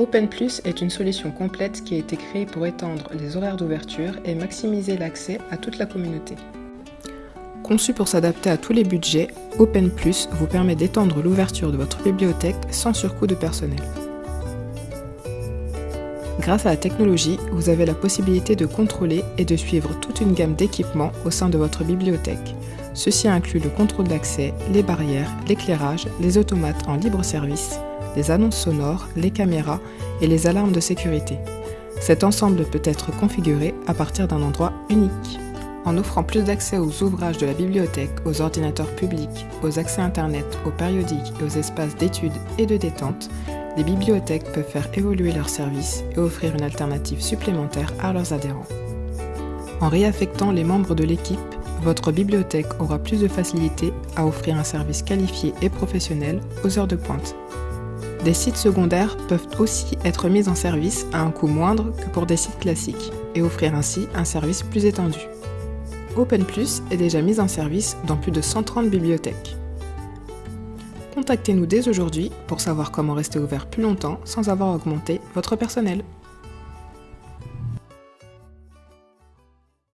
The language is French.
OpenPlus est une solution complète qui a été créée pour étendre les horaires d'ouverture et maximiser l'accès à toute la communauté. Conçu pour s'adapter à tous les budgets, OpenPlus vous permet d'étendre l'ouverture de votre bibliothèque sans surcoût de personnel. Grâce à la technologie, vous avez la possibilité de contrôler et de suivre toute une gamme d'équipements au sein de votre bibliothèque. Ceci inclut le contrôle d'accès, les barrières, l'éclairage, les automates en libre service, les annonces sonores, les caméras et les alarmes de sécurité. Cet ensemble peut être configuré à partir d'un endroit unique. En offrant plus d'accès aux ouvrages de la bibliothèque, aux ordinateurs publics, aux accès Internet, aux périodiques et aux espaces d'études et de détente, les bibliothèques peuvent faire évoluer leurs services et offrir une alternative supplémentaire à leurs adhérents. En réaffectant les membres de l'équipe, votre bibliothèque aura plus de facilité à offrir un service qualifié et professionnel aux heures de pointe. Des sites secondaires peuvent aussi être mis en service à un coût moindre que pour des sites classiques et offrir ainsi un service plus étendu. OpenPlus est déjà mis en service dans plus de 130 bibliothèques. Contactez-nous dès aujourd'hui pour savoir comment rester ouvert plus longtemps sans avoir augmenté votre personnel.